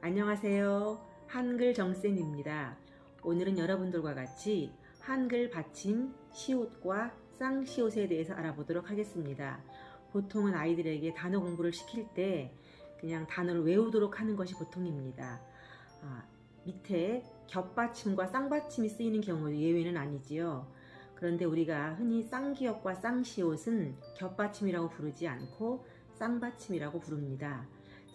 안녕하세요. 한글 정쌤입니다. 오늘은 여러분들과 같이 한글 받침 시옷과 쌍시옷에 대해서 알아보도록 하겠습니다. 보통은 아이들에게 단어 공부를 시킬 때 그냥 단어를 외우도록 하는 것이 보통입니다. 아, 밑에 겹받침과 쌍받침이 쓰이는 경우 예외는 아니지요. 그런데 우리가 흔히 쌍기역과 쌍시옷은 겹받침이라고 부르지 않고 쌍받침이라고 부릅니다.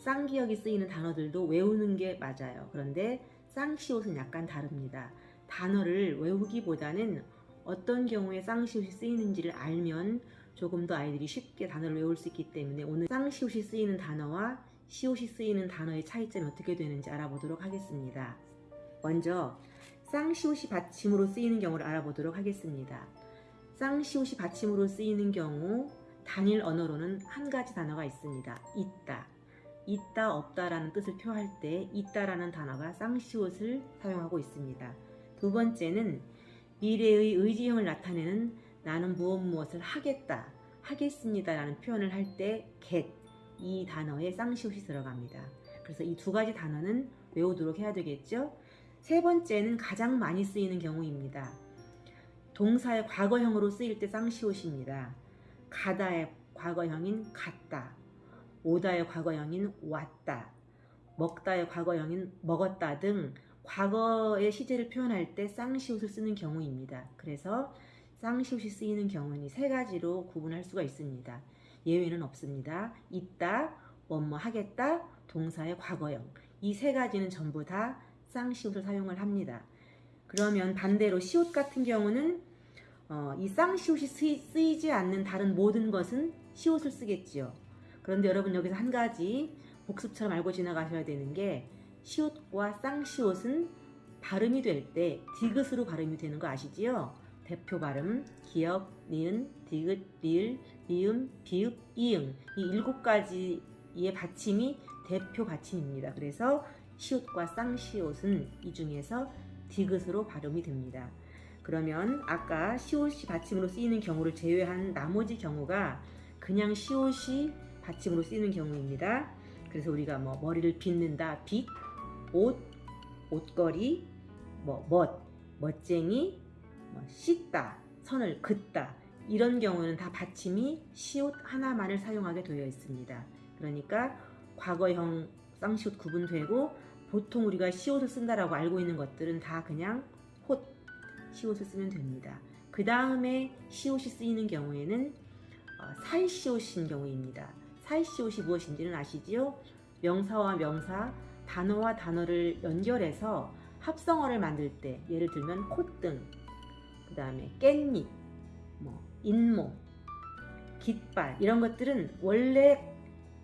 쌍기역이 쓰이는 단어들도 외우는 게 맞아요. 그런데 쌍시옷은 약간 다릅니다. 단어를 외우기보다는 어떤 경우에 쌍시옷이 쓰이는지를 알면 조금 더 아이들이 쉽게 단어를 외울 수 있기 때문에 오늘 쌍시옷이 쓰이는 단어와 시옷이 쓰이는 단어의 차이점이 어떻게 되는지 알아보도록 하겠습니다. 먼저 쌍시옷이 받침으로 쓰이는 경우를 알아보도록 하겠습니다. 쌍시옷이 받침으로 쓰이는 경우 단일 언어로는 한 가지 단어가 있습니다. 있다. 있다 없다라는 뜻을 표할 때 있다라는 단어가 쌍시옷을 사용하고 있습니다. 두 번째는 미래의 의지형을 나타내는 나는 무엇 무엇을 하겠다, 하겠습니다 라는 표현을 할 때 get 이 단어에 쌍시옷이 들어갑니다. 그래서 이 두 가지 단어는 외우도록 해야 되겠죠. 세 번째는 가장 많이 쓰이는 경우입니다. 동사의 과거형으로 쓰일 때 쌍시옷입니다. 가다의 과거형인 갔다, 오다의 과거형인 왔다, 먹다의 과거형인 먹었다 등 과거의 시제를 표현할 때 쌍시옷을 쓰는 경우입니다. 그래서 쌍시옷이 쓰이는 경우는 세 가지로 구분할 수가 있습니다. 예외는 없습니다. 있다, 뭐뭐 하겠다, 동사의 과거형 이 세 가지는 전부 다 쌍시옷을 사용을 합니다. 그러면 반대로 시옷 같은 경우는 어, 이 쌍시옷이 쓰이, 쓰이지 않는 다른 모든 것은 시옷을 쓰겠지요. 그런데 여러분 여기서 한 가지 복습처럼 알고 지나가셔야 되는 게 시옷과 쌍시옷은 발음이 될 때 디귿으로 발음이 되는 거 아시지요? 대표 발음, 기역, 니은, 디귿, 리을, 미음, 비읍, 이응 이 일곱 가지의 받침이 대표 받침입니다. 그래서 시옷과 쌍시옷은 이 중에서 디귿으로 발음이 됩니다. 그러면 아까 시옷이 받침으로 쓰이는 경우를 제외한 나머지 경우가 그냥 시옷이 받침으로 쓰이는 경우입니다. 그래서 우리가 뭐 머리를 빗는다, 빗, 옷, 옷걸이, 뭐 멋, 멋쟁이, 뭐 씻다, 선을 긋다 이런 경우는 다 받침이 시옷 하나만을 사용하게 되어 있습니다. 그러니까 과거형 쌍시옷 구분되고 보통 우리가 시옷을 쓴다라고 알고 있는 것들은 다 그냥 홑 시옷을 쓰면 됩니다. 그 다음에 시옷이 쓰이는 경우에는 어, 살시옷인 경우입니다. 살시옷이 무엇인지는 아시지요? 명사와 명사, 단어와 단어를 연결해서 합성어를 만들 때 예를 들면 콧등, 그 다음에 깻잎, 뭐 잇몸, 깃발 이런 것들은 원래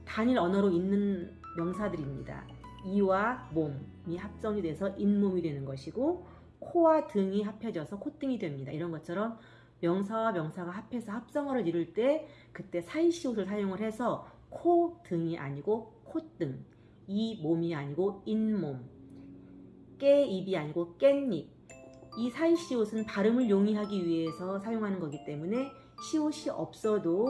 단일 언어로 있는 명사들입니다. 이와 몸이 합성이 돼서 잇몸이 되는 것이고 코와 등이 합해져서 콧등이 됩니다. 이런 것처럼 명사와 명사가 합해서 합성어를 이룰 때 그때 사이시옷을 사용을 해서 코 등이 아니고 콧등 이 몸이 아니고 잇몸 깨입이 아니고 깻잎 이 사이시옷은 발음을 용이하기 위해서 사용하는 거기 때문에 시옷이 없어도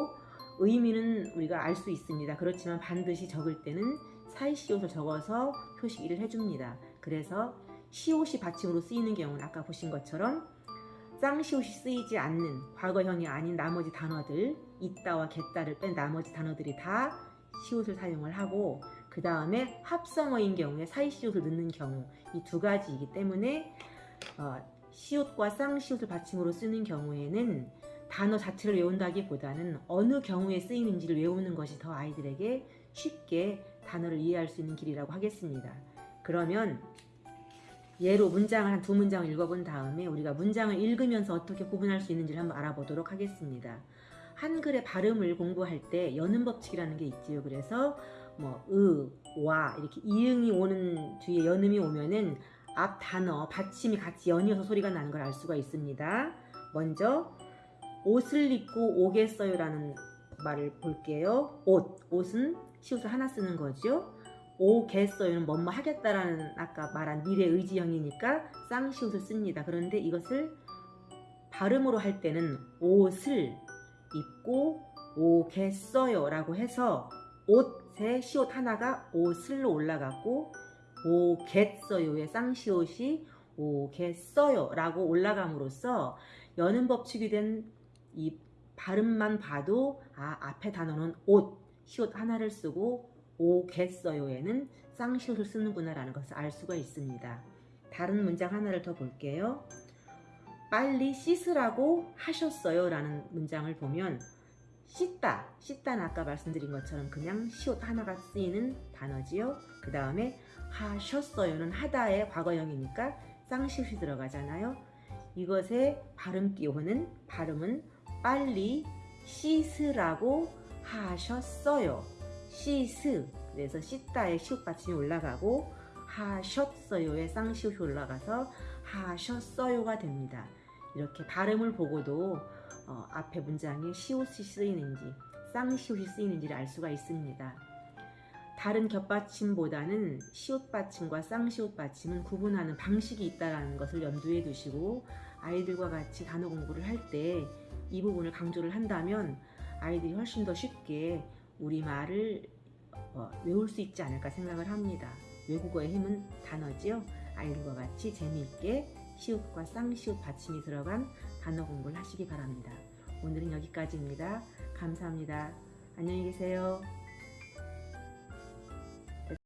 의미는 우리가 알 수 있습니다. 그렇지만 반드시 적을 때는 사이시옷을 적어서 표시를 해줍니다. 그래서 시옷이 받침으로 쓰이는 경우는 아까 보신 것처럼 쌍시옷이 쓰이지 않는 과거형이 아닌 나머지 단어들 있다와 겠다를 뺀 나머지 단어들이 다 시옷을 사용을 하고 그 다음에 합성어인 경우에 사이시옷을 넣는 경우 이 두 가지이기 때문에 어, 시옷과 쌍시옷을 받침으로 쓰는 경우에는 단어 자체를 외운다기보다는 어느 경우에 쓰이는지를 외우는 것이 더 아이들에게 쉽게 단어를 이해할 수 있는 길이라고 하겠습니다. 그러면 예로 문장을 한 두 문장을 읽어본 다음에 우리가 문장을 읽으면서 어떻게 구분할 수 있는지를 한번 알아보도록 하겠습니다. 한글의 발음을 공부할 때 여는 법칙이라는 게 있지요. 그래서 뭐 으, 와 이렇게 이응이 오는 뒤에 연음이 오면은 앞 단어 받침이 같이 연이어서 소리가 나는 걸 알 수가 있습니다. 먼저 옷을 입고 오겠어요 라는 말을 볼게요. 옷, 옷은 시옷을 하나 쓰는 거죠. 오겠어요는 뭐뭐 하겠다라는 아까 말한 미래 의지형이니까 쌍시옷을 씁니다. 그런데 이것을 발음으로 할 때는 옷을 입고 오겠어요 라고 해서 옷의 시옷 하나가 옷을로 올라갔고 오겠어요의 쌍시옷이 오겠어요 라고 올라감으로써 여는 법칙이 된 이 발음만 봐도 아 앞에 단어는 옷, 시옷 하나를 쓰고 오겠어요에는 쌍시옷을 쓰는구나 라는 것을 알 수가 있습니다. 다른 문장 하나를 더 볼게요. 빨리 씻으라고 하셨어요 라는 문장을 보면 씻다, 씻다는 아까 말씀드린 것처럼 그냥 시옷 하나가 쓰이는 단어지요. 그 다음에 하셨어요는 하다의 과거형이니까 쌍시옷이 들어가잖아요. 이것의 발음 기호는 발음은 빨리 씻으라고 하셨어요. 씻으 그래서 씻다의 시옷 받침이 올라가고 하셨어요의 쌍시옷이 올라가서 하셨어요가 됩니다. 이렇게 발음을 보고도 어, 앞에 문장에 시옷이 쓰이는지 쌍시옷이 쓰이는지를 알 수가 있습니다. 다른 겹받침보다는 시옷 받침과 쌍시옷 받침은 구분하는 방식이 있다는 것을 염두에 두시고 아이들과 같이 단어 공부를 할 때 이 부분을 강조를 한다면 아이들이 훨씬 더 쉽게 우리말을 어, 외울 수 있지 않을까 생각을 합니다. 외국어의 힘은 단어지요. 아이들과 같이 재미있게 시옷과 쌍시옷 받침이 들어간 단어 공부를 하시기 바랍니다. 오늘은 여기까지입니다. 감사합니다. 안녕히 계세요.